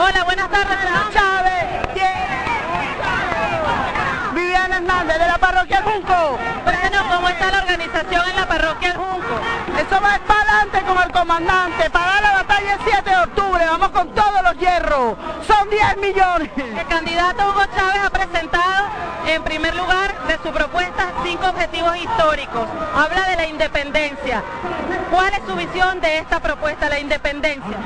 Hola, buenas tardes, Chávez. Viviana Hernández de la parroquia Junco. Cuéntenos cómo está la organización en la parroquia Junco. Eso va para adelante con el comandante, para la batalla el 7 de octubre, vamos con todos los hierros, son 10 millones. El candidato Hugo Chávez ha presentado en primer lugar de su propuesta cinco objetivos históricos. Habla de la independencia. ¿Cuál es su visión de esta propuesta, la independencia?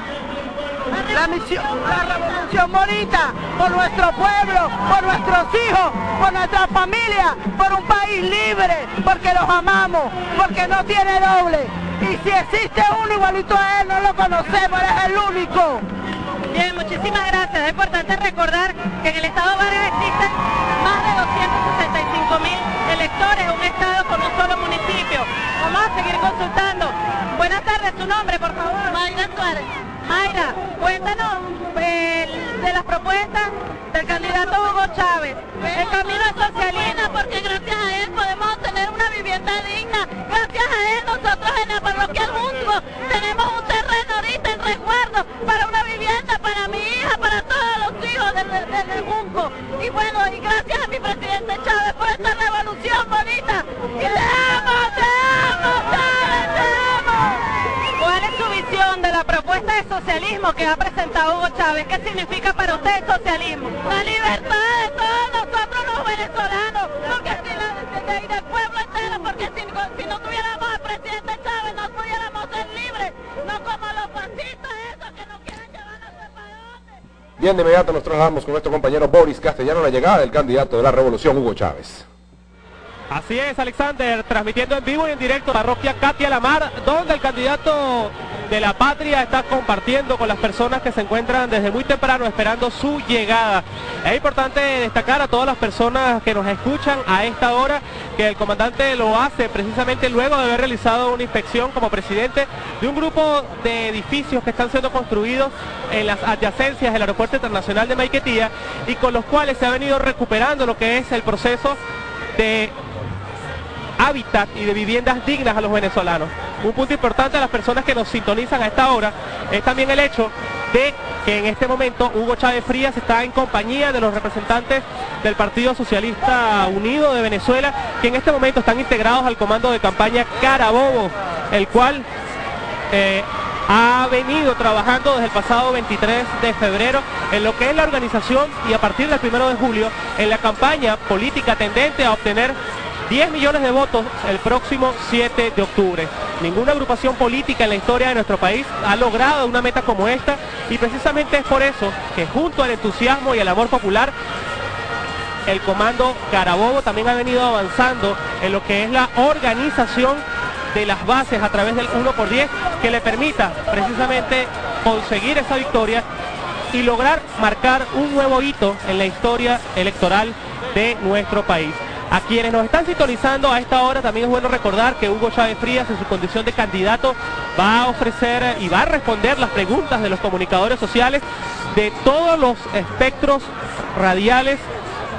La misión, la revolución bonita por nuestro pueblo, por nuestros hijos, por nuestra familia, por un país libre, porque los amamos, porque no tiene doble. Y si existe uno igualito a él, no lo conocemos, él es el único. Bien, muchísimas gracias. Es importante recordar que en el Estado Vargas existen más de 265 mil electores, un Estado con un solo municipio. Vamos a seguir consultando. Buenas tardes, su nombre, por favor. Mayra Suárez. Mayra, cuéntanos eh, de las propuestas del candidato Hugo Chávez. El camino es socialista porque gracias a él podemos tener una vivienda digna. Gracias a él nosotros en la parroquia Junco tenemos un terreno ahorita en resguardo para una vivienda para mi hija, para todos los hijos del, del, del Junco. Y bueno, y gracias a mi presidente Chávez por esta revolución bonita. Y te amo, te amo, Chávez, te amo. ¿Cuál es su visión de la propuesta de socialismo que ha presentado Hugo Chávez? ¿Qué significa para usted el socialismo? La libertad de todos nosotros los venezolanos, porque si la, de, del pueblo entero, porque si, si, no tuviéramos al presidente Chávez no pudiéramos ser libres, no como los fascistas esos que nos quieren llevar a su país. Bien, de inmediato nos trasladamos con nuestro compañero Boris Castellano la llegada del candidato de la revolución, Hugo Chávez. Así es, Alexander, transmitiendo en vivo y en directo parroquia Katia Lamar, donde el candidato de la patria está compartiendo con las personas que se encuentran desde muy temprano esperando su llegada. Es importante destacar a todas las personas que nos escuchan a esta hora que el comandante lo hace precisamente luego de haber realizado una inspección como presidente de un grupo de edificios que están siendo construidos en las adyacencias del Aeropuerto Internacional de Maiquetía y con los cuales se ha venido recuperando lo que es el proceso de hábitat y de viviendas dignas a los venezolanos. Un punto importante a las personas que nos sintonizan a esta hora es también el hecho de que en este momento Hugo Chávez Frías está en compañía de los representantes del Partido Socialista Unido de Venezuela, que en este momento están integrados al comando de campaña Carabobo, el cual eh, ha venido trabajando desde el pasado 23 de febrero en lo que es la organización y a partir del 1 de julio en la campaña política tendente a obtener 10 millones de votos el próximo 7 de octubre. Ninguna agrupación política en la historia de nuestro país ha logrado una meta como esta y precisamente es por eso que junto al entusiasmo y el amor popular el comando Carabobo también ha venido avanzando en lo que es la organización de las bases a través del 1 por 10 que le permita precisamente conseguir esa victoria y lograr marcar un nuevo hito en la historia electoral de nuestro país. A quienes nos están sintonizando a esta hora también es bueno recordar que Hugo Chávez Frías en su condición de candidato va a ofrecer y va a responder las preguntas de los comunicadores sociales de todos los espectros radiales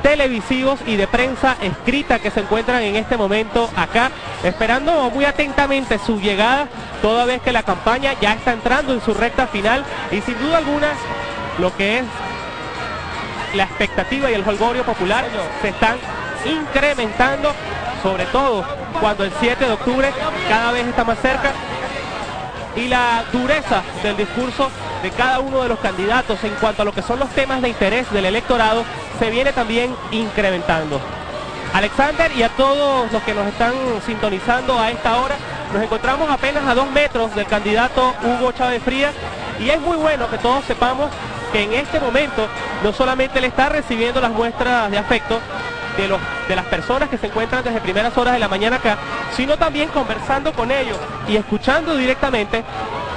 televisivos y de prensa escrita que se encuentran en este momento acá, esperando muy atentamente su llegada, toda vez que la campaña ya está entrando en su recta final y sin duda alguna lo que es la expectativa y el holgorio popular se están incrementando, sobre todo cuando el 7 de octubre cada vez está más cerca y la dureza del discurso de cada uno de los candidatos en cuanto a lo que son los temas de interés del electorado se viene también incrementando. Alexander y a todos los que nos están sintonizando a esta hora, nos encontramos apenas a dos metros del candidato Hugo Chávez Frías y es muy bueno que todos sepamos que en este momento no solamente le está recibiendo las muestras de afecto de, las personas que se encuentran desde primeras horas de la mañana acá, sino también conversando con ellos y escuchando directamente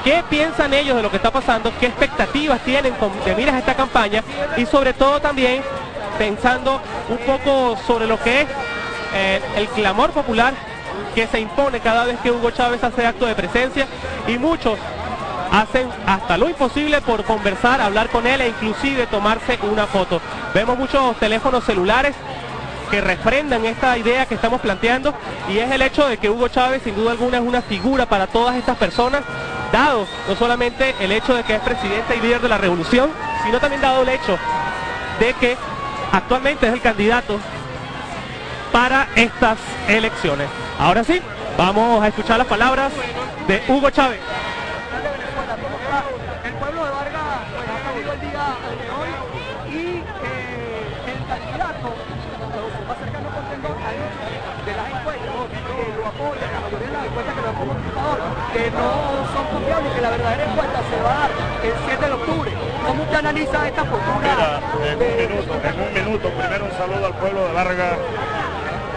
qué piensan ellos de lo que está pasando, qué expectativas tienen de miras a esta campaña y sobre todo también pensando un poco sobre lo que es eh, el clamor popular que se impone cada vez que Hugo Chávez hace acto de presencia y muchos hacen hasta lo imposible por conversar, hablar con él e inclusive tomarse una foto. Vemos muchos teléfonos celulares que refrendan esta idea que estamos planteando y es el hecho de que Hugo Chávez sin duda alguna es una figura para todas estas personas, dado no solamente el hecho de que es presidente y líder de la revolución, sino también dado el hecho de que actualmente es el candidato para estas elecciones. Ahora sí, vamos a escuchar las palabras de Hugo Chávez. Que no son confiables, que la verdadera encuesta se va a dar el 7 de octubre. ¿Cómo usted analiza esta postura? Mira, en un minuto, en un minuto, primero un saludo al pueblo de Vargas,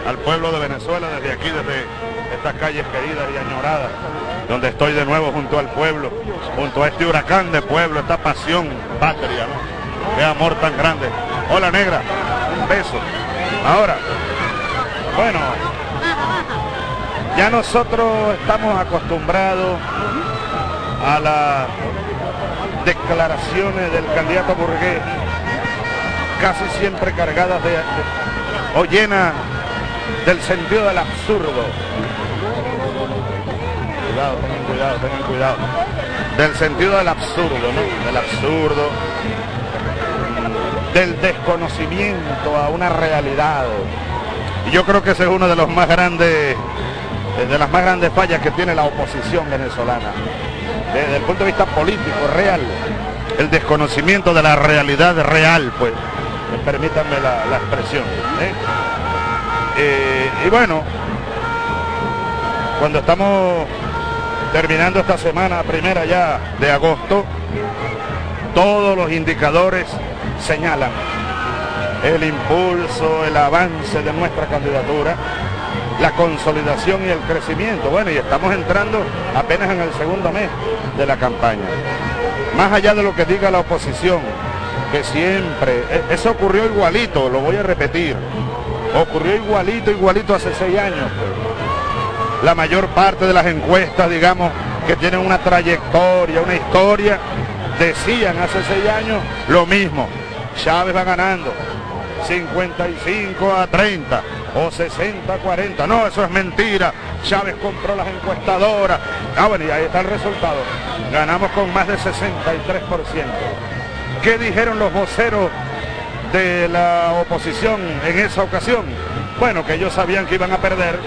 al pueblo de Venezuela, desde aquí, desde estas calles queridas y añoradas, donde estoy de nuevo junto al pueblo, junto a este huracán de pueblo, esta pasión patria, ¿no? Amor tan grande. Hola negra, un beso. Ahora, bueno, ya nosotros estamos acostumbrados a las declaraciones del candidato burgués, casi siempre cargadas de, o llenas del sentido del absurdo. Cuidado, tengan cuidado, tengan cuidado. Del sentido del absurdo, ¿no? Del absurdo, mm, del desconocimiento a una realidad. Y yo creo que ese es uno de los más grandes, de las más grandes fallas que tiene la oposición venezolana. Desde el punto de vista político, real, el desconocimiento de la realidad real, pues, permítanme la, expresión. ¿eh? Eh, y bueno, cuando estamos terminando esta semana primera ya de agosto, todos los indicadores señalan el impulso, el avance de nuestra candidatura, la consolidación y el crecimiento. Bueno, y estamos entrando apenas en el segundo mes de la campaña. Más allá de lo que diga la oposición, que siempre, e- eso ocurrió igualito, lo voy a repetir, ocurrió igualito, igualito hace seis años. pues. La mayor parte de las encuestas, digamos, que tienen una trayectoria, una historia, decían hace seis años lo mismo. Chávez va ganando 55 a 30 o 60 a 40. No, eso es mentira. Chávez compró las encuestadoras. Ah, bueno, y ahí está el resultado. Ganamos con más de 63%. ¿Qué dijeron los voceros de la oposición en esa ocasión? Bueno, que ellos sabían que iban a perder,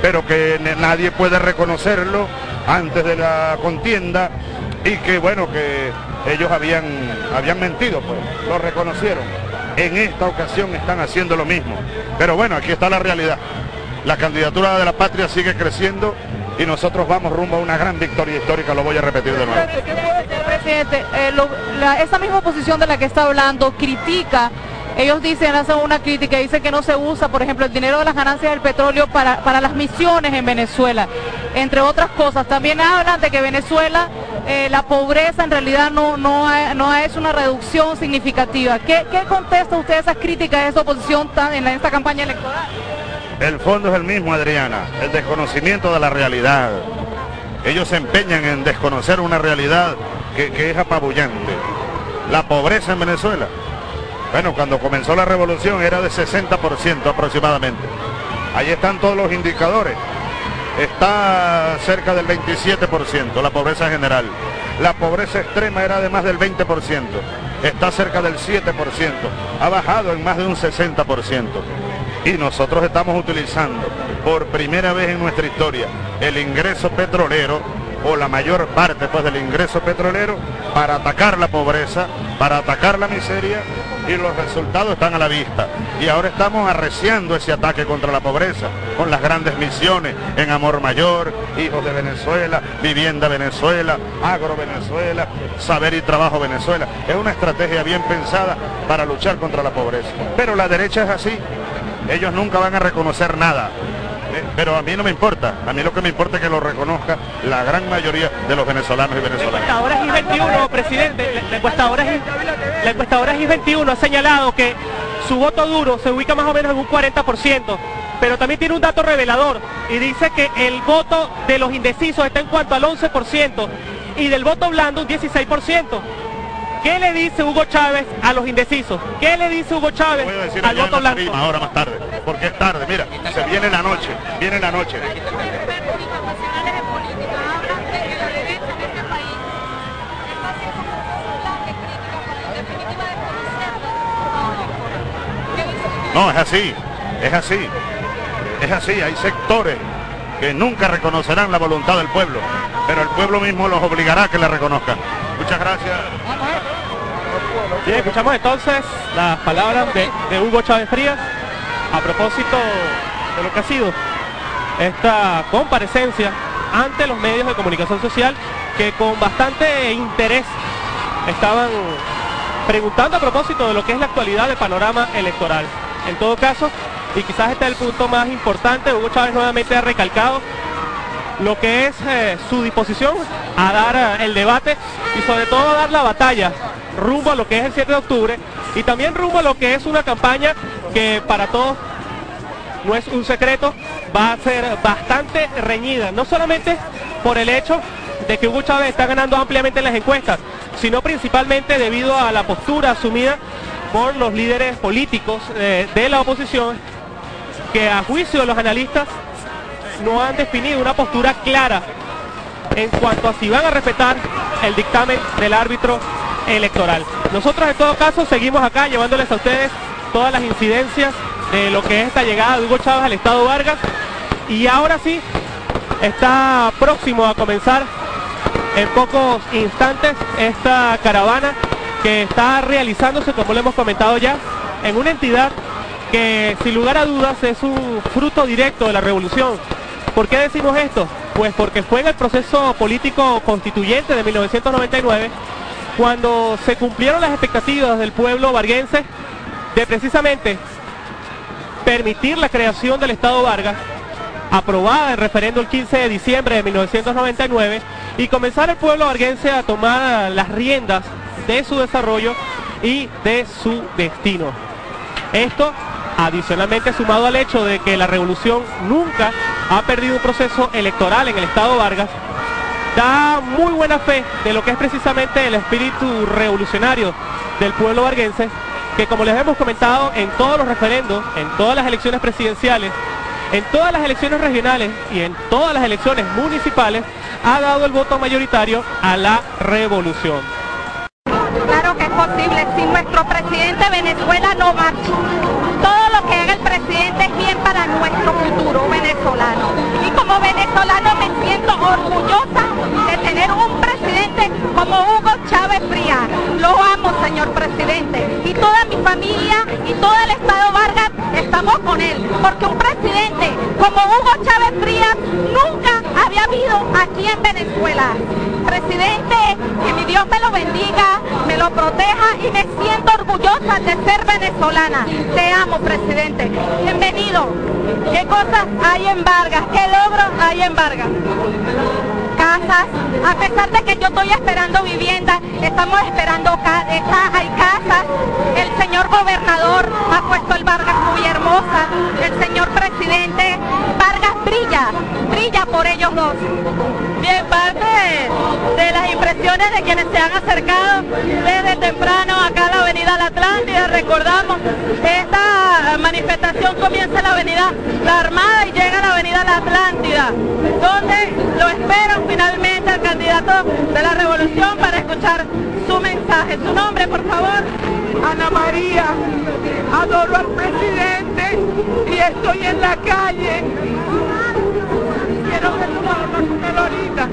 pero que nadie puede reconocerlo antes de la contienda y que bueno, que ellos habían, habían mentido, pues, lo reconocieron. En esta ocasión están haciendo lo mismo. Pero bueno, aquí está la realidad. La candidatura de la patria sigue creciendo y nosotros vamos rumbo a una gran victoria histórica, lo voy a repetir de nuevo. Presidente, eh, la- misma oposición de la que está hablando critica, ellos dicen, hacen una crítica, dicen que no se usa, por ejemplo, el dinero de las ganancias del petróleo para, para las misiones en Venezuela, entre otras cosas. También hablan de que Venezuela, eh, la pobreza en realidad no, no, ha- no es una reducción significativa. ¿Qué, qué contesta usted a esas críticas de esa oposición en esta campaña electoral? El fondo es el mismo, Adriana, el desconocimiento de la realidad. Ellos se empeñan en desconocer una realidad que, que es apabullante. La pobreza en Venezuela. Bueno, cuando comenzó la revolución era de 60% aproximadamente. Ahí están todos los indicadores. Está cerca del 27%, la pobreza general. La pobreza extrema era de más del 20%. Está cerca del 7%. Ha bajado en más de un 60%. Y nosotros estamos utilizando por primera vez en nuestra historia el ingreso petrolero o la mayor parte pues del ingreso petrolero para atacar la pobreza, para atacar la miseria y los resultados están a la vista. Y ahora estamos arreciando ese ataque contra la pobreza con las grandes misiones en Amor Mayor, Hijos de Venezuela, Vivienda Venezuela, Agro Venezuela, Saber y Trabajo Venezuela. Es una estrategia bien pensada para luchar contra la pobreza. Pero la derecha es así. Ellos nunca van a reconocer nada. Eh, Pero a mí no me importa, a mí lo que me importa es que lo reconozca la gran mayoría de los venezolanos y La venezolanas. encuestadora GIS21, presidente, la, la encuestadora, GIS la encuestadora GIS21 ha señalado que su voto duro se ubica más o menos en un 40%, pero también tiene un dato revelador y dice que el voto de los indecisos está en cuanto al 11% y del voto blando un 16%. ¿Qué le dice Hugo Chávez a los indecisos? ¿Qué le dice Hugo Chávez no al voto blanco? Prima, ahora más tarde, porque es tarde, mira, se viene la noche, viene la noche. No, es así, es así, es así, hay sectores que nunca reconocerán la voluntad del pueblo, pero el pueblo mismo los obligará a que la reconozcan. Muchas gracias. Bien, escuchamos entonces las palabras de, Hugo Chávez Frías a propósito de lo que ha sido esta comparecencia ante los medios de comunicación social que con bastante interés estaban preguntando a propósito de lo que es la actualidad del panorama electoral. En todo caso, y quizás este es el punto más importante, Hugo Chávez nuevamente ha recalcado lo que es eh, su disposición a dar eh, el debate y sobre todo a dar la batalla rumbo a lo que es el 7 de octubre y también rumbo a lo que es una campaña que para todos no es un secreto, va a ser bastante reñida, no solamente por el hecho de que Hugo Chávez está ganando ampliamente en las encuestas, sino principalmente debido a la postura asumida por los líderes políticos eh, de la oposición, que a juicio de los analistas no han definido una postura clara en cuanto a si van a respetar el dictamen del árbitro electoral. Nosotros en todo caso seguimos acá llevándoles a ustedes todas las incidencias de lo que es esta llegada de Hugo Chávez al Estado Vargas y ahora sí está próximo a comenzar en pocos instantes esta caravana que está realizándose, como lo hemos comentado ya, en una entidad que sin lugar a dudas es un fruto directo de la revolución. ¿Por qué decimos esto? Pues porque fue en el proceso político constituyente de 1999 cuando se cumplieron las expectativas del pueblo varguense de precisamente permitir la creación del Estado Vargas, aprobada en referendo el 15 de diciembre de 1999, y comenzar el pueblo varguense a tomar las riendas de su desarrollo y de su destino. Esto adicionalmente sumado al hecho de que la revolución nunca ha perdido un proceso electoral en el Estado Vargas, da muy buena fe de lo que es precisamente el espíritu revolucionario del pueblo varguense, que como les hemos comentado en todos los referendos, en todas las elecciones presidenciales, en todas las elecciones regionales y en todas las elecciones municipales, ha dado el voto mayoritario a la revolución. Claro que es posible, si nuestro presidente Venezuela no marcha. Todo lo que haga el presidente es bien para nuestro futuro venezolano. Y como venezolano me siento orgullosa de tener un presidente como Hugo Chávez Frías. Lo amo, señor presidente. Y toda mi familia y todo el Estado Vargas estamos con él. Porque un presidente como Hugo Chávez Frías nunca había habido aquí en Venezuela. Presidente, que mi Dios me lo bendiga, me lo proteja y me siento orgullosa de ser venezolana. Te amo, presidente. Bienvenido. ¿Qué cosas hay en Vargas? ¿Qué logros hay en Vargas? Casas, a pesar de que yo estoy esperando vivienda, estamos esperando ca- eh, hay casas. El señor gobernador ha puesto el Vargas muy hermosa. El señor presidente, Vargas brilla, brilla por ellos dos. Bien, parte de las impresiones de quienes se han acercado desde temprano acá a la avenida La Atlántida. Recordamos, esta manifestación comienza en la avenida La Armada y llega a la avenida La Atlántida, donde lo esperan finalmente al candidato de la revolución para escuchar su mensaje. Su nombre, por favor. Ana María, adoro al presidente y estoy en la calle. Quiero ver tu ahorita.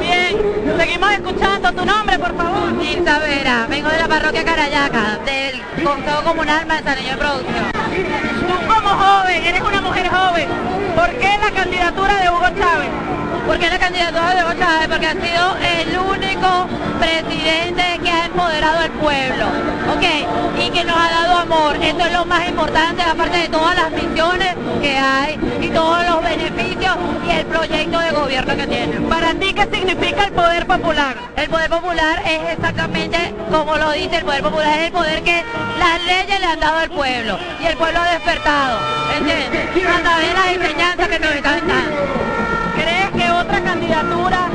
Bien, seguimos escuchando. Tu nombre, por favor. Nilsa Vera, vengo de la parroquia Carayaca, del Consejo Comunal Manzanillo de Producción. Tú como joven, eres una mujer joven, ¿por qué la candidatura de Hugo Chávez? Porque la candidatura de Hugo Chávez, porque ha sido el único presidente que ha empoderado al pueblo, ¿ok? Y que nos ha dado amor. Eso es lo más importante, aparte de todas las misiones que hay y todos los beneficios y el proyecto de gobierno que tiene. Para ti, ¿qué significa el poder popular? El poder popular es exactamente como lo dice el poder popular, es el poder que las leyes le han dado al pueblo y el pueblo ha despertado, ¿entiendes? A través de las enseñanzas que nos están dando. ¿Crees que otra candidatura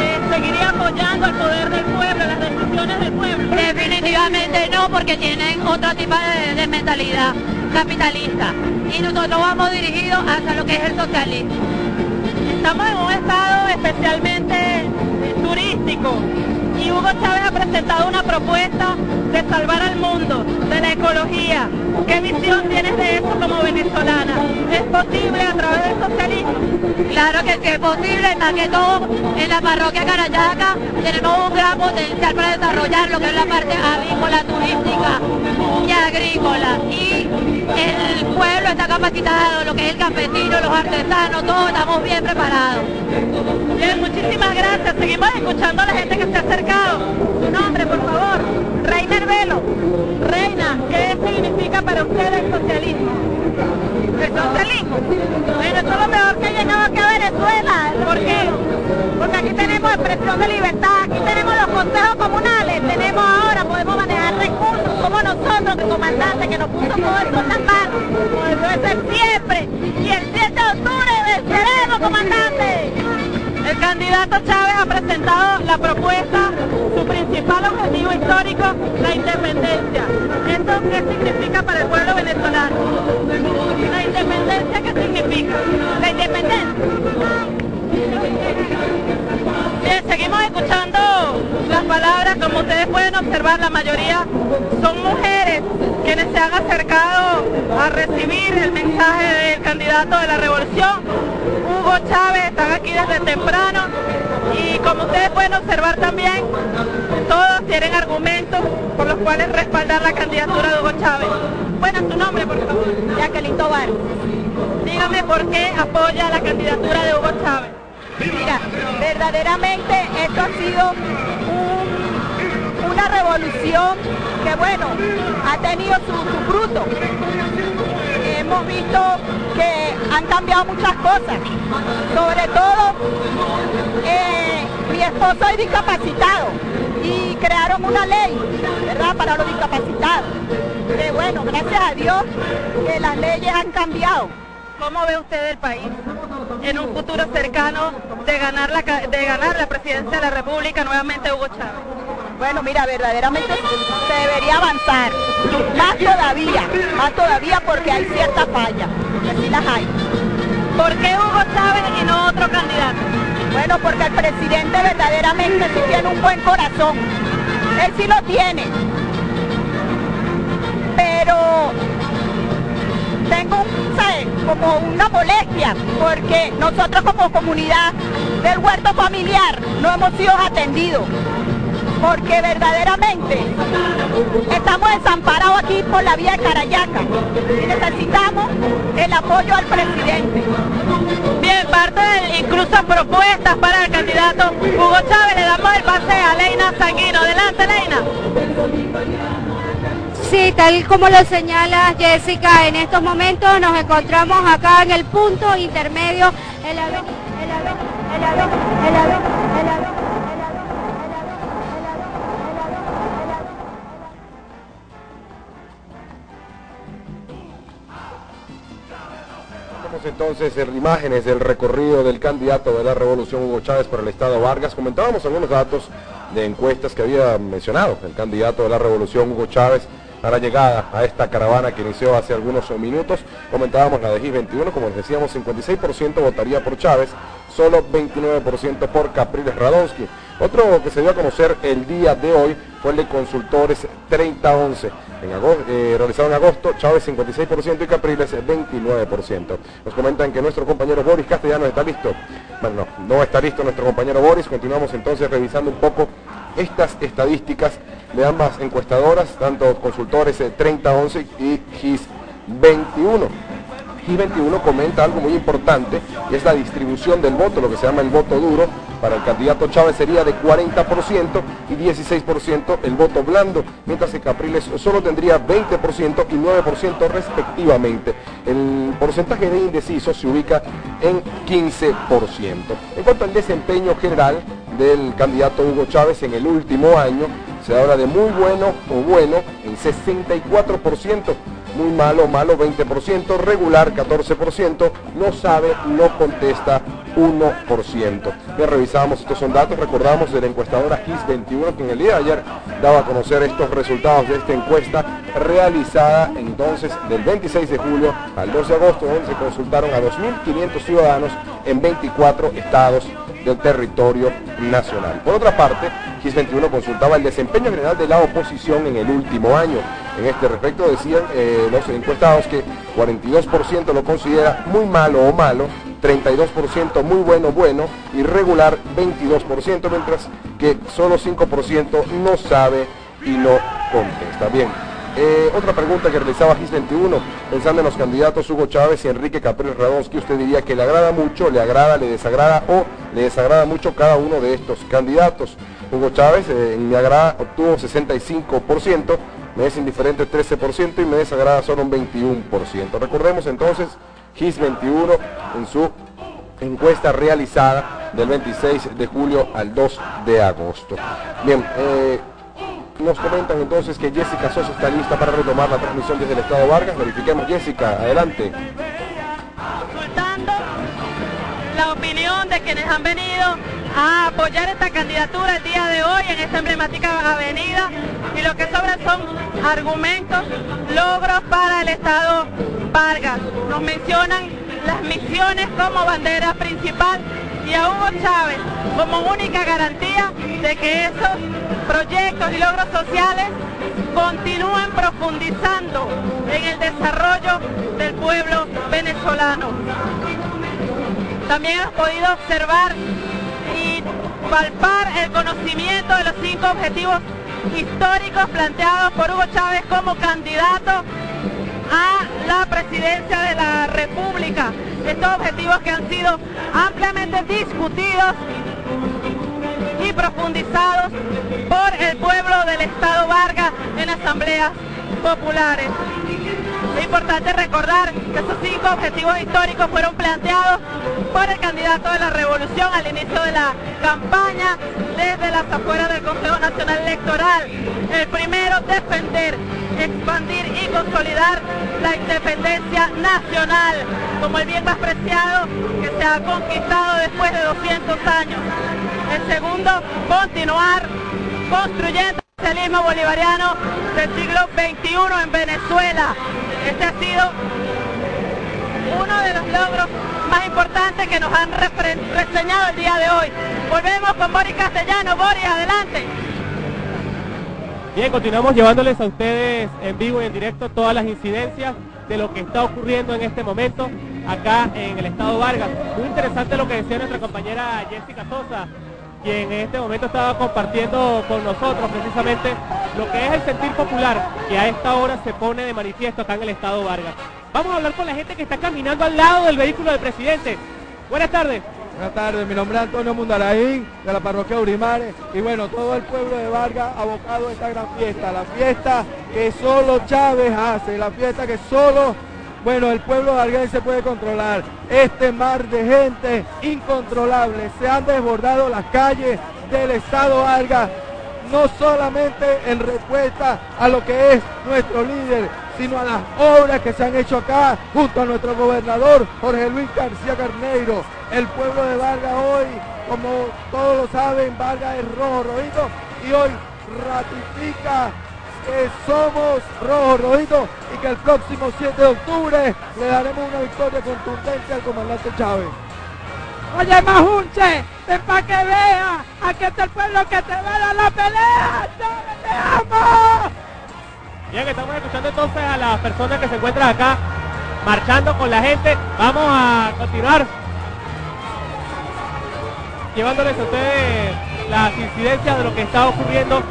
eh, seguiría apoyando el poder del pueblo, las decisiones del pueblo? Definitivamente no, porque tienen otro tipo de, de mentalidad capitalista y nosotros vamos dirigidos hacia lo que es el socialismo. Estamos en un estado especialmente eh, turístico y Hugo Chávez ha presentado una propuesta de salvar al mundo, de la ecología. ¿Qué visión tienes de eso como venezolana? ¿Es posible a través del socialismo? Claro que sí es posible, más que todo en la parroquia Carayaca tenemos un gran potencial para desarrollar lo que es la parte avícola, turística y agrícola. Y pueblo está capacitado, lo que es el campesino, los artesanos, todos estamos bien preparados. Bien, muchísimas gracias. Seguimos escuchando a la gente que se ha acercado. Su nombre, por favor. Reina Herbelo. Reina, ¿qué significa para usted el socialismo? ¿El socialismo? Bueno, eso es lo mejor que ha llegado aquí a Venezuela. ¿Por qué? Porque aquí tenemos expresión de libertad, aquí tenemos los consejos comunales, tenemos ahora, podemos manejar recursos, como nosotros, el comandante que nos puso todo esto en las manos, debe ser siempre. Y el 7 de octubre venceremos, comandante. El candidato Chávez ha presentado la propuesta, su principal objetivo histórico, la independencia. ¿Esto qué significa para el pueblo venezolano? ¿La independencia qué significa? La independencia. Bien, seguimos escuchando las palabras, como ustedes pueden observar, la mayoría son mujeres quienes se han acercado a recibir el mensaje del candidato de la revolución, Hugo Chávez, están aquí desde temprano y como ustedes pueden observar también, todos tienen argumentos por los cuales respaldar la candidatura de Hugo Chávez. Bueno, su nombre, por favor. Jacqueline Tobar. Dígame por qué apoya la candidatura de Hugo Chávez. Mira, verdaderamente esto ha sido un- una revolución que, bueno, ha tenido su, su fruto. Hemos visto que han cambiado muchas cosas. Sobre todo, eh, mi esposo es discapacitado y crearon una ley, ¿verdad?, para los discapacitados. Que bueno, gracias a Dios que las leyes han cambiado. ¿Cómo ve usted el país en un futuro cercano de ganar la, de ganar la presidencia de la República nuevamente Hugo Chávez? Bueno, mira, verdaderamente se debería avanzar, más todavía, más todavía porque hay ciertas fallas, que sí las hay. ¿Por qué Hugo Chávez y no otro candidato? Bueno, porque el presidente verdaderamente sí tiene un buen corazón, él sí lo tiene, pero tengo un. Como una molestia, porque nosotros como comunidad del huerto familiar no hemos sido atendidos, porque verdaderamente estamos desamparados aquí por la vía de Carayaca y necesitamos el apoyo al presidente. Bien, parte de incluso propuestas para el candidato Hugo Chávez. Le damos el pase a Leina Sanguino. Adelante, Leina. Sí, tal como lo señala Jessica, en estos momentos nos encontramos acá en el punto intermedio en entonces en imágenes del recorrido del candidato de la revolución Hugo Chávez por el estado Vargas. Comentábamos algunos datos de encuestas que había mencionado el candidato de la revolución Hugo Chávez a la llegada a esta caravana que inició hace algunos minutos. Comentábamos la de GIS 21, como les decíamos, 56% votaría por Chávez, solo 29% por Capriles Radonsky. Otro que se dio a conocer el día de hoy fue el de consultores 3011. En agosto, eh, realizado en agosto, Chávez 56% y Capriles 29%. Nos comentan que nuestro compañero Boris Castellanos está listo. Bueno, no, no está listo nuestro compañero Boris. Continuamos entonces revisando un poco estas estadísticas de ambas encuestadoras, tanto consultores eh, 3011 y GIS 21. GIS 21 comenta algo muy importante y es la distribución del voto, lo que se llama el voto duro. Para el candidato Chávez sería de 40% y 16% el voto blando, mientras que Capriles solo tendría 20% y 9% respectivamente. El porcentaje de indecisos se ubica en 15%. En cuanto al desempeño general del candidato Hugo Chávez en el último año, se habla de muy bueno o bueno en 64%, muy malo, malo 20%, regular 14%, no sabe, no contesta 1%. Ya revisamos estos son datos, recordamos de la encuestadora GIS 21 que en el día de ayer daba a conocer estos resultados de esta encuesta realizada entonces del 26 de julio al 2 de agosto, donde se consultaron a 2.500 ciudadanos en 24 estados del territorio nacional. Por otra parte, GIS 21 consultaba el desempeño general de la oposición en el último año en este respecto. Decían eh, los encuestados que 42% lo considera muy malo o malo, 32% muy bueno, bueno y regular 22%, mientras que solo 5% no sabe y no contesta. Bien, eh, otra pregunta que realizaba GIS 21, pensando en los candidatos Hugo Chávez y Enrique Capriles Radonsky, usted diría que le agrada mucho, le agrada, le desagrada o le desagrada mucho cada uno de estos candidatos. Hugo Chávez eh, mi agrada obtuvo 65%, me es indiferente 13% y me desagrada solo un 21%. Recordemos entonces, GIS 21 en su encuesta realizada del 26 de julio al 2 de agosto. Bien, eh, nos comentan entonces que Jessica Sosa está lista para retomar la transmisión desde el Estado Vargas. Verifiquemos, Jessica, adelante. La opinión de quienes han venido a apoyar esta candidatura el día de hoy en esta emblemática avenida y lo que sobran son argumentos, logros para el Estado Vargas. Nos mencionan las misiones como bandera principal y a Hugo Chávez como única garantía de que esos proyectos y logros sociales continúen profundizando en el desarrollo del pueblo venezolano. También hemos podido observar y palpar el conocimiento de los cinco objetivos históricos planteados por Hugo Chávez como candidato a la presidencia de la República. Estos objetivos que han sido ampliamente discutidos y profundizados por el pueblo del Estado Vargas en asambleas populares. Es importante recordar que esos cinco objetivos históricos fueron planteados por el candidato de la revolución al inicio de la campaña desde las afueras del Consejo Nacional Electoral. El primero, defender, expandir y consolidar la independencia nacional como el bien más preciado que se ha conquistado después de 200 años. El segundo, continuar construyendo el socialismo bolivariano del siglo XXI en Venezuela. Este ha sido uno de los logros más importantes que nos han reseñado el día de hoy. Volvemos con Boris Castellano. Boris, adelante. Bien, continuamos llevándoles a ustedes en vivo y en directo todas las incidencias de lo que está ocurriendo en este momento acá en el estado Vargas. Muy interesante lo que decía nuestra compañera Jessica Sosa, quien en este momento estaba compartiendo con nosotros precisamente lo que es el sentir popular que a esta hora se pone de manifiesto acá en el estado Vargas. Vamos a hablar con la gente que está caminando al lado del vehículo del presidente. Buenas tardes. Buenas tardes, mi nombre es Antonio Mundaraín, de la parroquia Urimares, y bueno, todo el pueblo de Vargas abocado a esta gran fiesta, la fiesta que solo Chávez hace, la fiesta que solo, bueno, el pueblo varguense puede controlar. Este mar de gente incontrolable, se han desbordado las calles del estado Vargas, no solamente en respuesta a lo que es nuestro líder, sino a las obras que se han hecho acá junto a nuestro gobernador Jorge Luis García Carneiro. El pueblo de Vargas hoy, como todos lo saben, Vargas es rojo rojito y hoy ratifica que somos rojo rojito y que el próximo 7 de octubre le daremos una victoria contundente al comandante Chávez. Oye, Majunche, ven para que vea, aquí está el pueblo que te va a dar la pelea. ¡Chávez, te amo! Bien, estamos escuchando entonces a las personas que se encuentran acá marchando con la gente. Vamos a continuar llevándoles a ustedes las incidencias de lo que está ocurriendo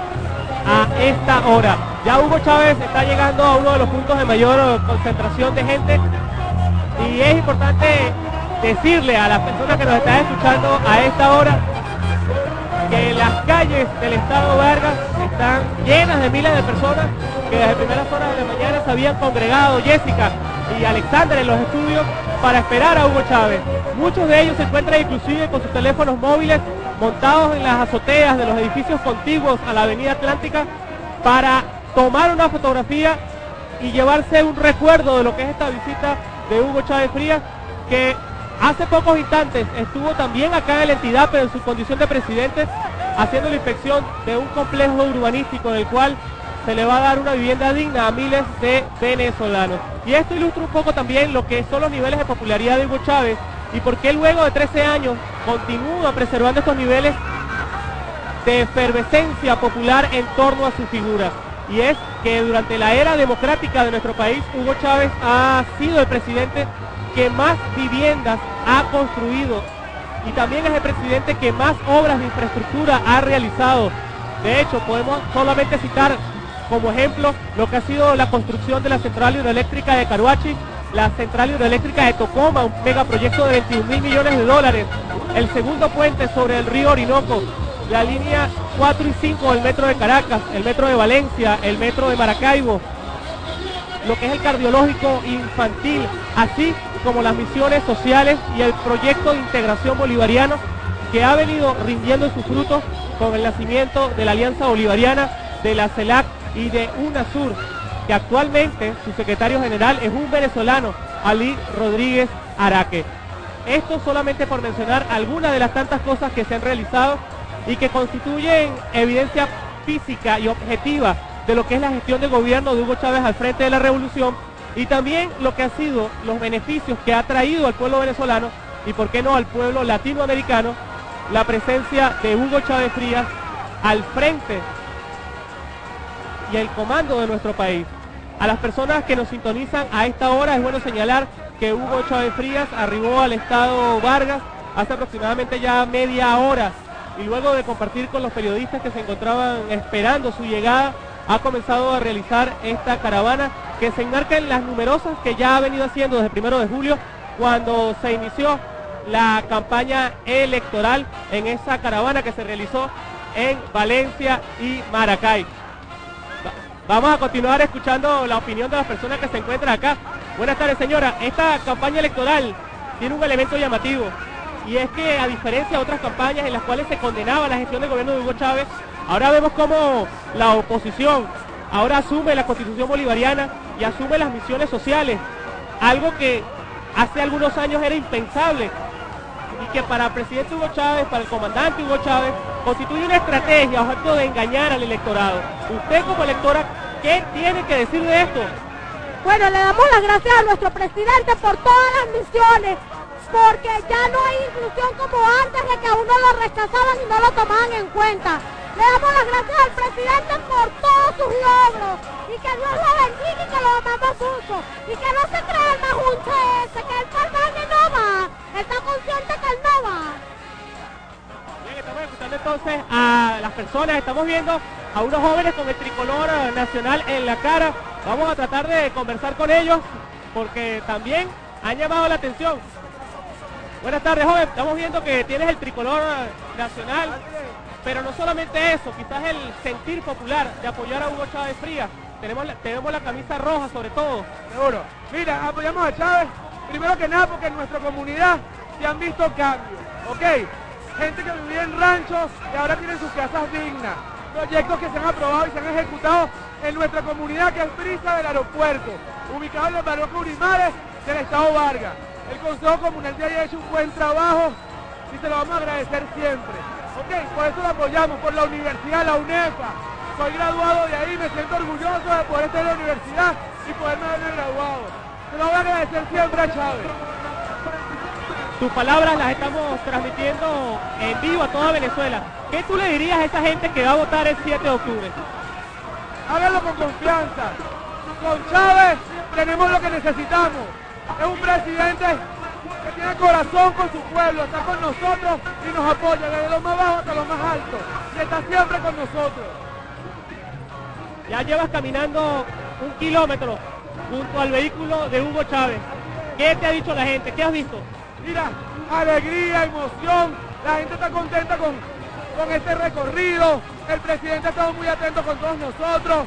a esta hora. Ya Hugo Chávez está llegando a uno de los puntos de mayor concentración de gente y es importante decirle a las personas que nos están escuchando a esta hora que las calles del estado Vargas están llenas de miles de personas que desde primeras horas de la mañana se habían congregado Jessica y Alexander en los estudios para esperar a Hugo Chávez. Muchos de ellos se encuentran inclusive con sus teléfonos móviles montados en las azoteas de los edificios contiguos a la avenida Atlántica para tomar una fotografía y llevarse un recuerdo de lo que es esta visita de Hugo Chávez Frías que hace pocos instantes estuvo también acá en la entidad pero en su condición de presidente haciendo la inspección de un complejo urbanístico en el cual se le va a dar una vivienda digna a miles de venezolanos. Y esto ilustra un poco también lo que son los niveles de popularidad de Hugo Chávez y por qué luego de 13 años continúa preservando estos niveles de efervescencia popular en torno a su figura. Y es que durante la era democrática de nuestro país, Hugo Chávez ha sido el presidente que más viviendas ha construido y también es el presidente que más obras de infraestructura ha realizado. De hecho, podemos solamente citar como ejemplo lo que ha sido la construcción de la central hidroeléctrica de Caruachi, la central hidroeléctrica de Tocoma, un megaproyecto de 21 mil millones de dólares, el segundo puente sobre el río Orinoco, la línea 4 y 5 del metro de Caracas, el metro de Valencia, el metro de Maracaibo, lo que es el cardiológico infantil, así como las misiones sociales y el proyecto de integración bolivariano que ha venido rindiendo sus frutos con el nacimiento de la Alianza Bolivariana, de la CELAC y de UNASUR, que actualmente su secretario general es un venezolano, Ali Rodríguez Araque. Esto solamente por mencionar algunas de las tantas cosas que se han realizado y que constituyen evidencia física y objetiva de lo que es la gestión de gobierno de Hugo Chávez al frente de la revolución y también lo que ha sido los beneficios que ha traído al pueblo venezolano y por qué no al pueblo latinoamericano la presencia de Hugo Chávez Frías al frente y el comando de nuestro país. A las personas que nos sintonizan a esta hora es bueno señalar que Hugo Chávez Frías arribó al estado Vargas hace aproximadamente ya media hora y luego de compartir con los periodistas que se encontraban esperando su llegada, ha comenzado a realizar esta caravana que se enmarca en las numerosas que ya ha venido haciendo desde el primero de julio cuando se inició la campaña electoral en esa caravana que se realizó en Valencia y Maracay. Vamos a continuar escuchando la opinión de las personas que se encuentran acá. Buenas tardes, señora. Esta campaña electoral tiene un elemento llamativo y es que a diferencia de otras campañas en las cuales se condenaba la gestión del gobierno de Hugo Chávez, ahora vemos como la oposición ahora asume la constitución bolivariana y asume las misiones sociales, algo que hace algunos años era impensable que para el presidente Hugo Chávez, para el comandante Hugo Chávez, constituye una estrategia objeto de engañar al electorado. Usted como electora, ¿qué tiene que decir de esto? Bueno, le damos las gracias a nuestro presidente por todas las misiones, porque ya no hay inclusión como antes de que a uno lo rechazaban y no lo tomaban en cuenta. Le damos las gracias al presidente por todos sus logros y que Dios lo bendiga y que lo amamos mucho y que no se cree el majunche ese, que el personaje no va, está consciente que él entonces a las personas, estamos viendo a unos jóvenes con el tricolor nacional en la cara. Vamos a tratar de conversar con ellos porque también han llamado la atención. Buenas tardes, joven. Estamos viendo que tienes el tricolor nacional. Pero no solamente eso, quizás el sentir popular de apoyar a Hugo Chávez Frías. Tenemos la, tenemos la camisa roja sobre todo. Seguro. Mira, apoyamos a Chávez, primero que nada porque en nuestra comunidad se han visto cambios, ¿ok? Gente que vivía en ranchos y ahora tienen sus casas dignas. Proyectos que se han aprobado y se han ejecutado en nuestra comunidad que es Prisa del Aeropuerto, ubicado en la parroquia Urimares del Estado Vargas. El Consejo Comunal de ahí ha hecho un buen trabajo y se lo vamos a agradecer siempre. Ok, por eso lo apoyamos, por la universidad, la UNEFA. Soy graduado de ahí, me siento orgulloso de poder estar en la universidad y poderme haberme graduado. Se lo voy a agradecer siempre a Chávez. Tus palabras las estamos transmitiendo en vivo a toda Venezuela. ¿Qué tú le dirías a esa gente que va a votar el 7 de octubre? Háganlo con confianza. Con Chávez tenemos lo que necesitamos. Es un presidente que tiene corazón con su pueblo, está con nosotros y nos apoya desde lo más bajo hasta lo más alto. Y está siempre con nosotros. Ya llevas caminando un kilómetro junto al vehículo de Hugo Chávez. ¿Qué te ha dicho la gente? ¿Qué has visto? Mira, alegría, emoción, la gente está contenta con, con este recorrido, el presidente ha estado muy atento con todos nosotros,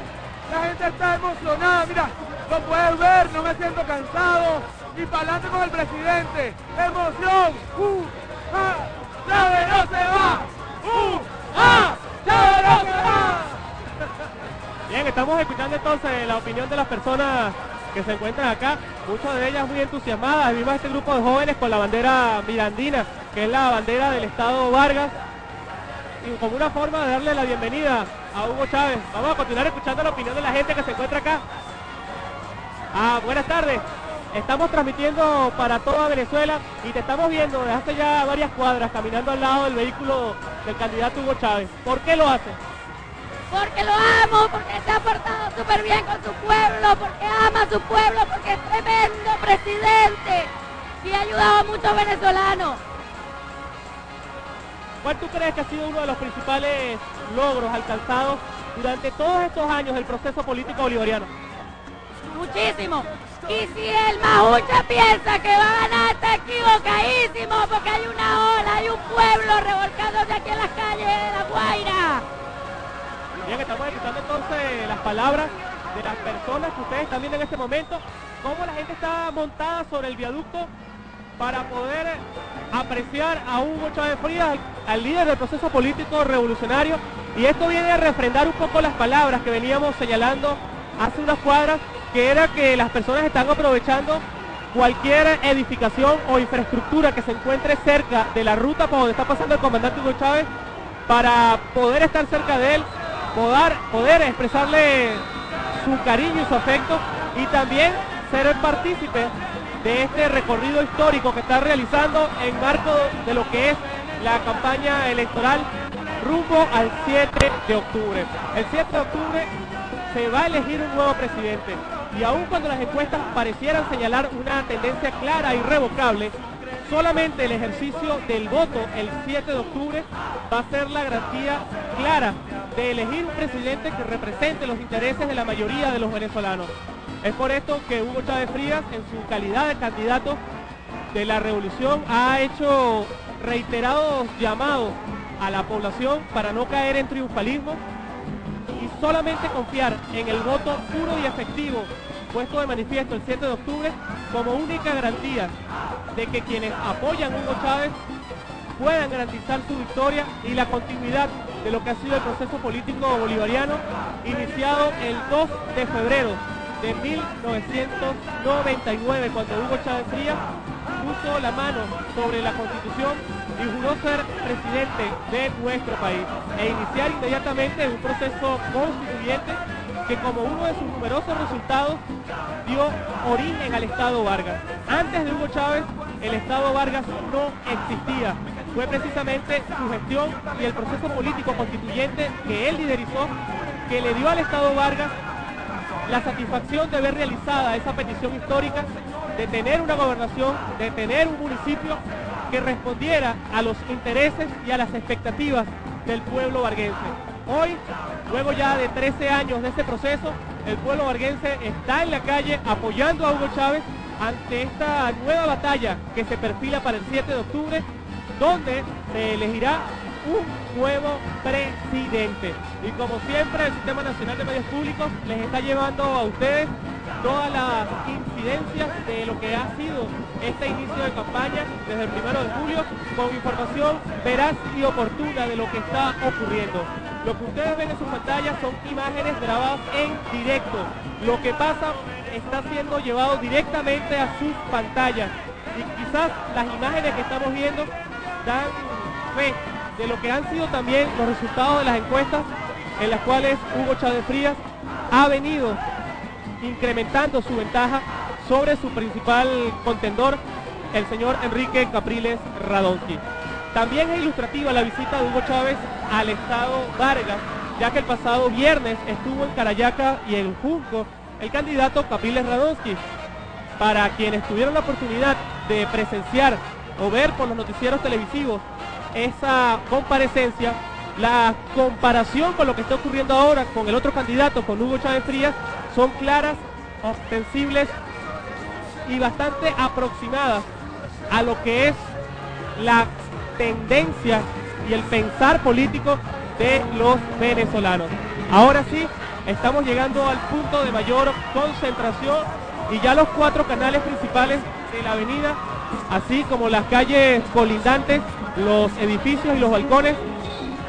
la gente está emocionada, mira, lo puedes ver, no me siento cansado, y para adelante con el presidente, emoción, ¡Uh! ¡Ah! ¡Chávez no se va! ¡Uh! ¡Ah! ¡Chávez no se va! Bien, estamos escuchando entonces la opinión de las personas que se encuentran acá, muchas de ellas muy entusiasmadas. Vimos este grupo de jóvenes con la bandera mirandina, que es la bandera del Estado Vargas, y como una forma de darle la bienvenida a Hugo Chávez. Vamos a continuar escuchando la opinión de la gente que se encuentra acá. Ah, buenas tardes. Estamos transmitiendo para toda Venezuela y te estamos viendo desde hace ya varias cuadras caminando al lado del vehículo del candidato Hugo Chávez. ¿Por qué lo hace? Porque lo amo, porque se ha portado súper bien con su pueblo, porque ama a su pueblo, porque es tremendo presidente y ha ayudado a muchos venezolanos. ¿Cuál tú crees que ha sido uno de los principales logros alcanzados durante todos estos años del proceso político bolivariano? Muchísimo. Y si el Majucha piensa que va a ganar, está equivocadísimo, porque hay una ola, hay un pueblo revolcándose aquí en las calles de La Guaira. Bien, estamos escuchando entonces las palabras de las personas que ustedes están viendo en este momento, cómo la gente está montada sobre el viaducto para poder apreciar a Hugo Chávez Frías, al líder del proceso político revolucionario. Y esto viene a refrendar un poco las palabras que veníamos señalando hace unas cuadras, que era que las personas están aprovechando cualquier edificación o infraestructura que se encuentre cerca de la ruta por donde está pasando el comandante Hugo Chávez para poder estar cerca de él, poder, expresarle su cariño y su afecto y también ser el partícipe de este recorrido histórico que está realizando en marco de lo que es la campaña electoral rumbo al 7 de octubre. El 7 de octubre se va a elegir un nuevo presidente y aun cuando las encuestas parecieran señalar una tendencia clara e irrevocable, solamente el ejercicio del voto el 7 de octubre va a ser la garantía clara de elegir un presidente que represente los intereses de la mayoría de los venezolanos. Es por esto que Hugo Chávez Frías, en su calidad de candidato de la revolución, ha hecho reiterados llamados a la población para no caer en triunfalismo y solamente confiar en el voto puro y efectivo puesto de manifiesto el 7 de octubre como única garantía de que quienes apoyan a Hugo Chávez puedan garantizar su victoria y la continuidad de lo que ha sido el proceso político bolivariano iniciado el 2 de febrero de 1999, cuando Hugo Chávez Frías puso la mano sobre la Constitución y juró ser presidente de nuestro país e iniciar inmediatamente un proceso constituyente que como uno de sus numerosos resultados dio origen al Estado Vargas. Antes de Hugo Chávez, el Estado Vargas no existía. Fue precisamente su gestión y el proceso político constituyente que él liderizó que le dio al Estado Vargas la satisfacción de ver realizada esa petición histórica de tener una gobernación, de tener un municipio que respondiera a los intereses y a las expectativas del pueblo varguense. Hoy, luego ya de 13 años de este proceso, el pueblo varguense está en la calle apoyando a Hugo Chávez ante esta nueva batalla que se perfila para el 7 de octubre, donde se elegirá un nuevo presidente. Y como siempre, el Sistema Nacional de Medios Públicos les está llevando a ustedes todas las incidencias de lo que ha sido este inicio de campaña desde el primero de julio con información veraz y oportuna de lo que está ocurriendo. Lo que ustedes ven en sus pantallas son imágenes grabadas en directo. Lo que pasa está siendo llevado directamente a sus pantallas. Y quizás las imágenes que estamos viendo dan fe de lo que han sido también los resultados de las encuestas en las cuales Hugo Chávez Frías ha venido incrementando su ventaja sobre su principal contendor, el señor Enrique Capriles Radonsky. También es ilustrativa la visita de Hugo Chávez al estado Vargas, ya que el pasado viernes estuvo en Carayaca y en Junco el candidato Capriles Radonsky. Para quienes tuvieron la oportunidad de presenciar o ver por los noticieros televisivos esa comparecencia, la comparación con lo que está ocurriendo ahora con el otro candidato, con Hugo Chávez Frías, son claras, ostensibles y bastante aproximadas a lo que es la tendencia y el pensar político de los venezolanos. Ahora sí, estamos llegando al punto de mayor concentración y ya los cuatro canales principales de la avenida, así como las calles colindantes, los edificios y los balcones,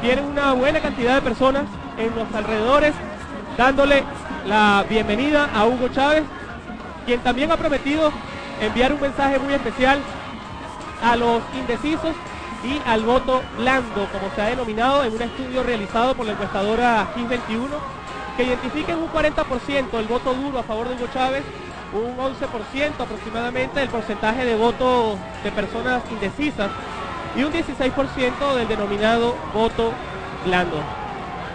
tienen una buena cantidad de personas en los alrededores dándole la bienvenida a Hugo Chávez, quien también ha prometido enviar un mensaje muy especial a los indecisos y al voto blando, como se ha denominado en un estudio realizado por la encuestadora GIS 21, que identifica en un 40% el voto duro a favor de Hugo Chávez, un 11% aproximadamente el porcentaje de voto de personas indecisas y un 16% del denominado voto blando.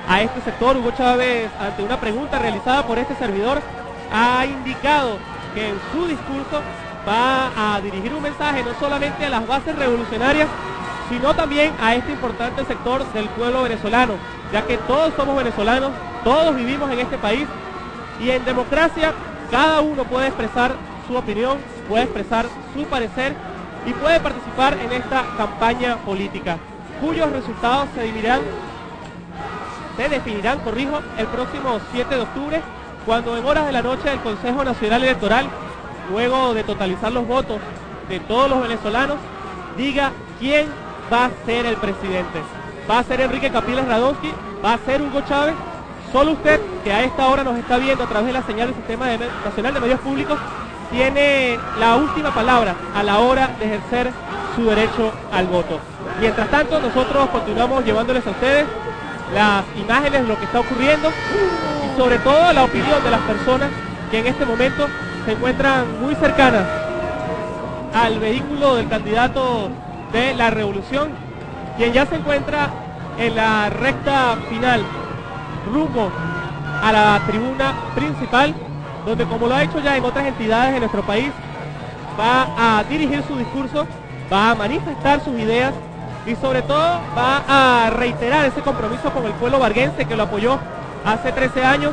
a este sector. Hugo Chávez, ante una pregunta realizada por este servidor, ha indicado que en su discurso va a dirigir un mensaje no solamente a las bases revolucionarias, sino también a este importante sector del pueblo venezolano, ya que todos somos venezolanos, todos vivimos en este país y en democracia cada uno puede expresar su opinión, puede expresar su parecer y puede participar en esta campaña política, cuyos resultados se definirán, se definirán, corrijo, el próximo 7 de octubre, cuando en horas de la noche el Consejo Nacional Electoral, luego de totalizar los votos de todos los venezolanos, diga quién va a ser el presidente. Va a ser Enrique Capiles Radonsky, va a ser Hugo Chávez. Solo usted, que a esta hora nos está viendo a través de la señal del Sistema Nacional de Medios Públicos, tiene la última palabra a la hora de ejercer su derecho al voto. Mientras tanto, nosotros continuamos llevándoles a ustedes las imágenes de lo que está ocurriendo y sobre todo la opinión de las personas que en este momento se encuentran muy cercanas al vehículo del candidato de la revolución, quien ya se encuentra en la recta final, rumbo a la tribuna principal, donde como lo ha hecho ya en otras entidades de nuestro país, va a dirigir su discurso, va a manifestar sus ideas y sobre todo va a reiterar ese compromiso con el pueblo varguense que lo apoyó hace 13 años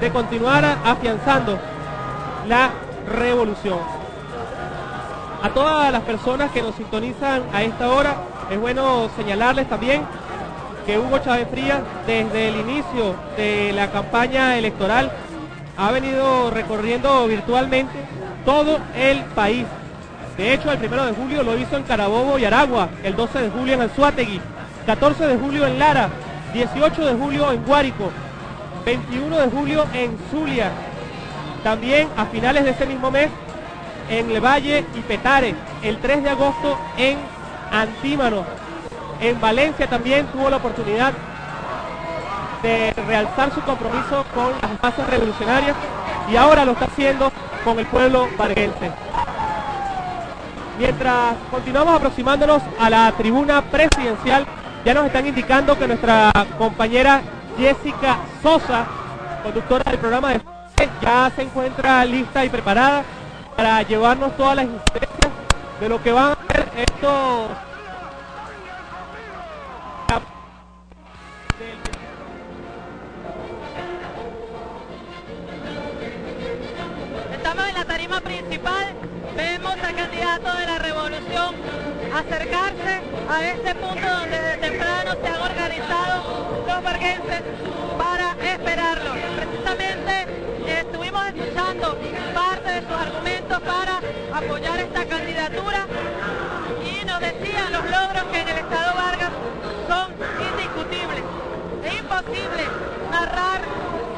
de continuar afianzando la revolución. A todas las personas que nos sintonizan a esta hora, es bueno señalarles también que Hugo Chávez Frías, desde el inicio de la campaña electoral, ha venido recorriendo virtualmente todo el país. De hecho, el primero de julio lo hizo en Carabobo y Aragua, el 12 de julio en Anzuategui, 14 de julio en Lara, 18 de julio en Guárico, 21 de julio en Zulia. También a finales de ese mismo mes en El Valle y Petare, el 3 de agosto en Antímano. En Valencia también tuvo la oportunidad de realzar su compromiso con las masas revolucionarias y ahora lo está haciendo con el pueblo varguense. Mientras continuamos aproximándonos a la tribuna presidencial, ya nos están indicando que nuestra compañera Jessica Sosa, conductora del programa de ya se encuentra lista y preparada para llevarnos todas las incidencias de lo que van a ser estos de la revolución acercarse a este punto donde desde temprano se han organizado los varguenses para esperarlo. Precisamente estuvimos escuchando parte de sus argumentos para apoyar esta candidatura y nos decían los logros que en el Estado Vargas son indiscutibles. Es imposible narrar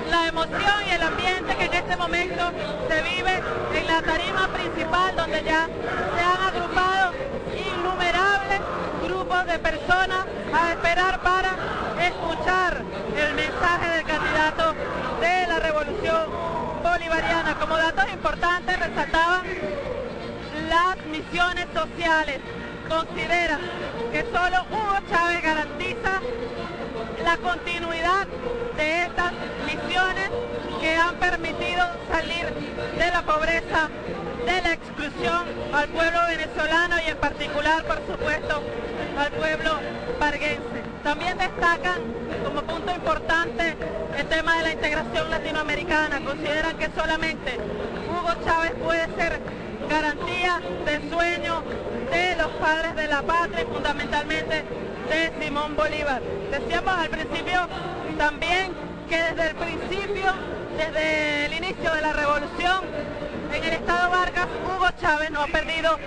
la emoción y el ambiente que en este momento se vive la tarima principal donde ya se han agrupado innumerables grupos de personas a esperar para escuchar el mensaje del candidato de la revolución bolivariana. Como datos importantes resaltaban las misiones sociales. Considera que solo Hugo Chávez garantiza la continuidad de estas misiones que han permitido salir de la pobreza, de la exclusión al pueblo venezolano y en particular, por supuesto, al pueblo parguense. También destacan como punto importante el tema de la integración latinoamericana. Consideran que solamente Hugo Chávez puede ser garantía del sueño de los padres de la patria y fundamentalmente de Simón Bolívar. Decíamos al principio también que desde el principio, desde el inicio de la revolución, en el Estado Vargas, Hugo Chávez no ha perdido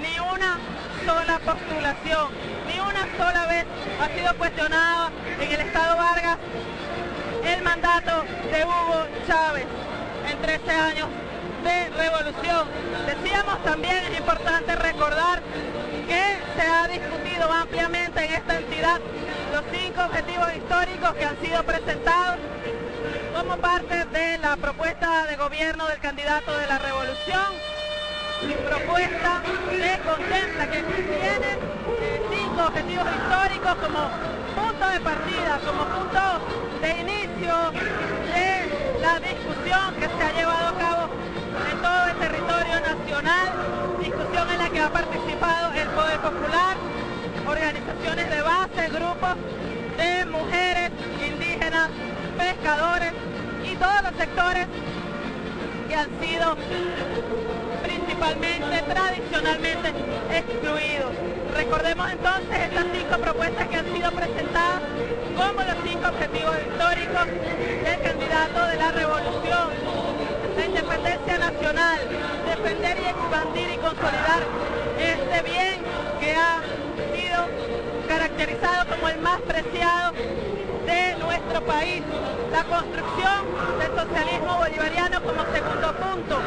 ni una sola postulación, ni una sola vez ha sido cuestionado en el Estado Vargas el mandato de Hugo Chávez en 13 años de revolución. Decíamos también, es importante recordar que se ha discutido ampliamente en esta entidad los cinco objetivos históricos que han sido presentados como parte de la propuesta de gobierno del candidato de la revolución. Mi propuesta que contempla que tiene eh, cinco objetivos históricos como punto de partida, como punto de inicio de la discusión que se ha llevado a cabo nacional, discusión en la que ha participado el Poder Popular, organizaciones de base, grupos de mujeres, indígenas, pescadores y todos los sectores que han sido principalmente, tradicionalmente excluidos. Recordemos entonces estas cinco propuestas que han sido presentadas como los cinco objetivos históricos del candidato de la revolución. La independencia nacional, defender y expandir y consolidar este bien que ha sido caracterizado como el más preciado de nuestro país. La construcción del socialismo bolivariano como segundo punto.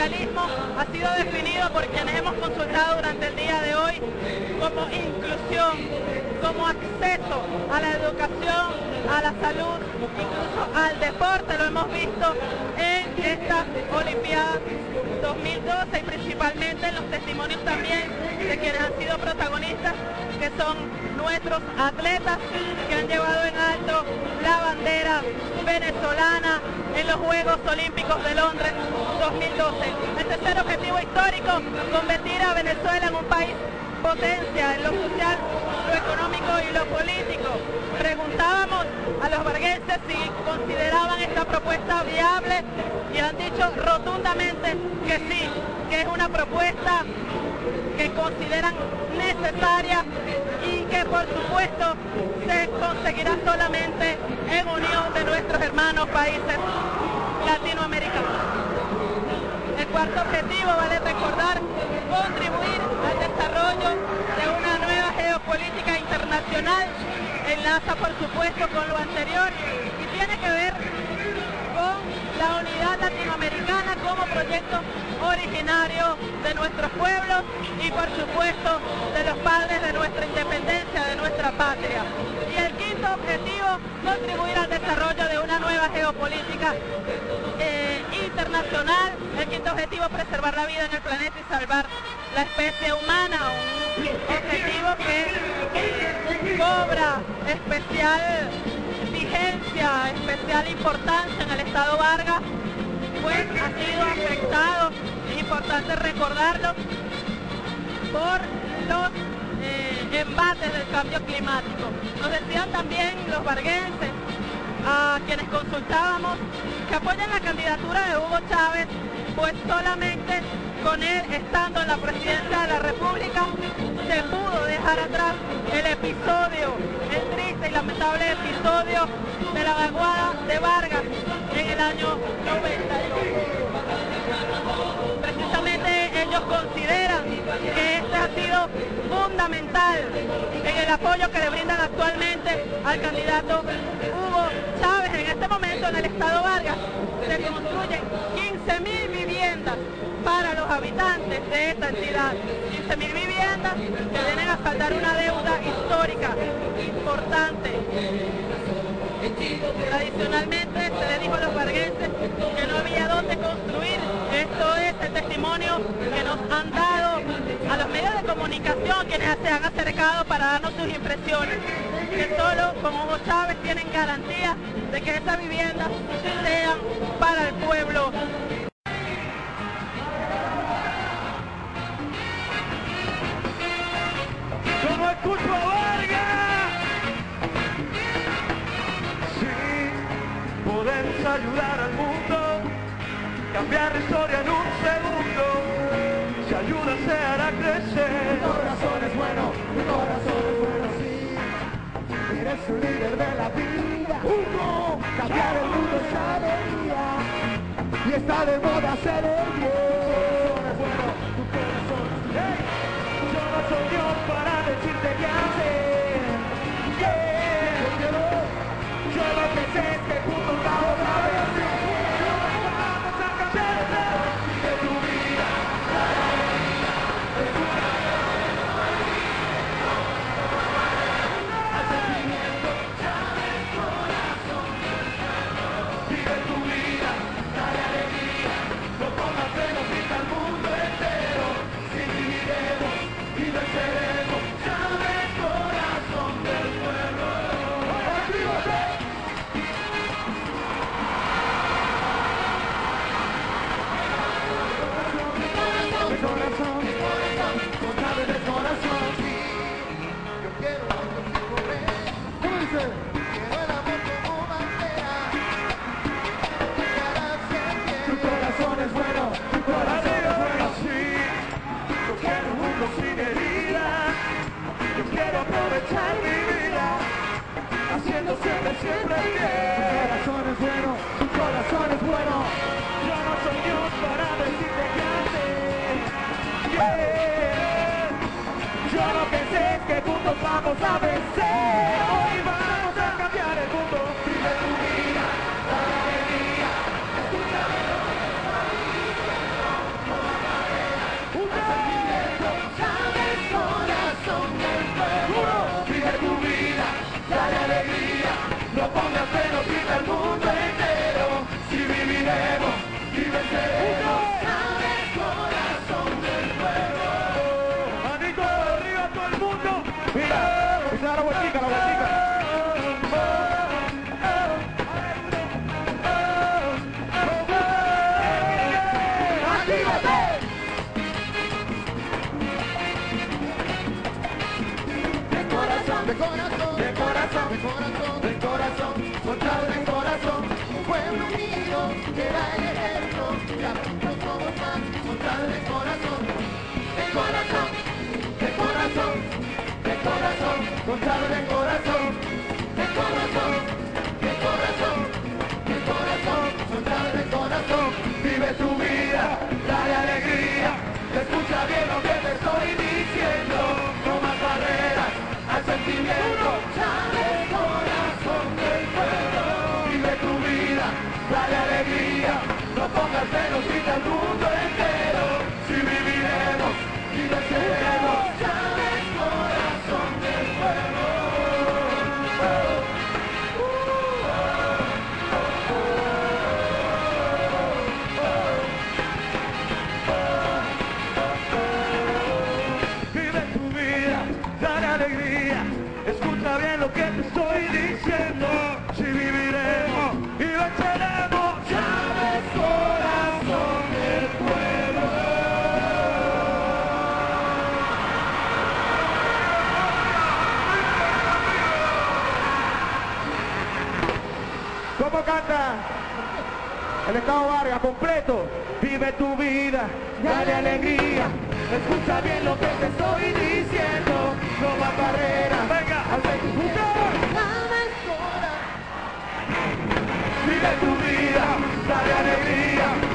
El socialismo ha sido definido por quienes hemos consultado durante el día de hoy como inclusión, como acceso a la educación, a la salud, incluso al deporte, lo hemos visto en esta Olimpiada 2012 y principalmente en los testimonios también de quienes han sido protagonistas, que son nuestros atletas que han llevado en alto la bandera venezolana en los Juegos Olímpicos de Londres 2012. El tercer objetivo histórico, convertir a Venezuela en un país potencia en lo social, lo económico y lo político. Preguntábamos a los varguenses si consideraban esta propuesta viable y han dicho rotundamente que sí, que es una propuesta que consideran necesaria y que por supuesto se conseguirá solamente en unión de nuestros hermanos países latinoamericanos. El cuarto objetivo, vale recordar, contribuir al desarrollo de una nueva geopolítica internacional, enlaza por supuesto con lo anterior y tiene que ver con la unidad latinoamericana como proyecto originario de nuestros pueblos y por supuesto de los padres de nuestra independencia, de nuestra patria. Y el quinto objetivo, contribuir al desarrollo de una nueva geopolítica eh, internacional. El quinto objetivo, preservar la vida en el planeta y salvar la especie humana, un objetivo que cobra especial vigencia, especial importancia en el Estado Vargas, pues ha sido afectado, es importante recordarlo, por los eh, embates del cambio climático. Nos decían también los varguenses, a quienes consultábamos, que apoyan la candidatura de Hugo Chávez, pues solamente con él estando en la presidencia de la República se pudo dejar atrás el episodio, el triste y lamentable episodio de la vaguada de Vargas en el año 92. Precisamente ellos consideran que este ha sido fundamental en el apoyo que le brindan actualmente al candidato Hugo Chávez. En este momento en el estado Vargas se construyen 15.000 viviendas para los habitantes de esta entidad. 15.000 viviendas que vienen a saldar una deuda histórica importante. Tradicionalmente se le dijo a los varguenses que no había dónde construir. Esto es el testimonio que nos han dado a los medios de comunicación quienes se han acercado para darnos sus impresiones. Que solo con Hugo Chávez tienen garantía de que esas viviendas sean para el pueblo cambiar la historia en un segundo. Si ayuda se hará crecer. Tu corazón es bueno, tu corazón es bueno, sí. Eres un líder de la vida. Hugo, cambiar el mundo es alegría. Y está de moda hacer el bien. Corazón, de corazón, de corazón, soldado de corazón, un pueblo unido da el ejemplo, ya juntos somos más, soldado de corazón, de corazón, de corazón, de corazón, soldado de corazón, de corazón, de corazón, de corazón, soldado de corazón, vive tu vida, dale alegría, escucha bien lo que te estoy diciendo, no más barreras al sentimiento, no pongas menos vida El Estado Vargas completo. Vive tu vida, dale alegría. Escucha bien lo que te estoy diciendo. No más barreras. Venga, al Vive tu vida, dale alegría.